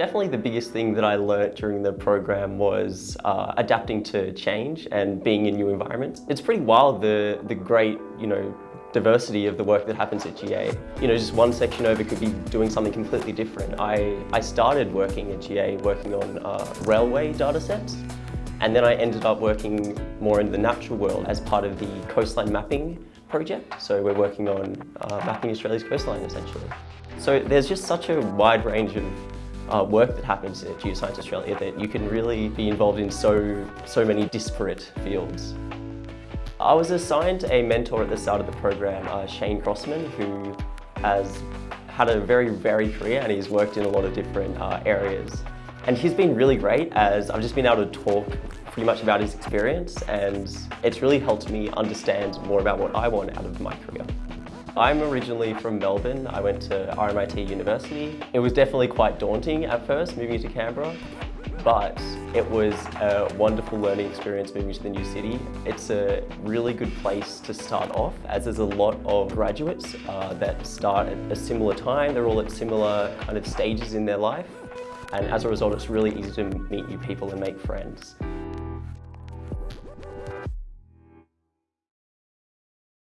Definitely the biggest thing that I learnt during the program was uh, adapting to change and being in new environments. It's pretty wild the, the great, you know, diversity of the work that happens at GA. You know, just one section over could be doing something completely different. I, I started working at GA working on uh, railway data sets and then I ended up working more in the natural world as part of the coastline mapping project. So we're working on uh, mapping Australia's coastline essentially. So there's just such a wide range of uh, work that happens at Geoscience Australia that you can really be involved in so, so many disparate fields. I was assigned a mentor at the start of the program, uh, Shane Crossman, who has had a very varied career and he's worked in a lot of different uh, areas. And he's been really great as I've just been able to talk pretty much about his experience and it's really helped me understand more about what I want out of my career. I'm originally from Melbourne. I went to RMIT University. It was definitely quite daunting at first moving to Canberra, but it was a wonderful learning experience moving to the new city. It's a really good place to start off as there's a lot of graduates uh, that start at a similar time. They're all at similar kind of stages in their life. And as a result, it's really easy to meet new people and make friends.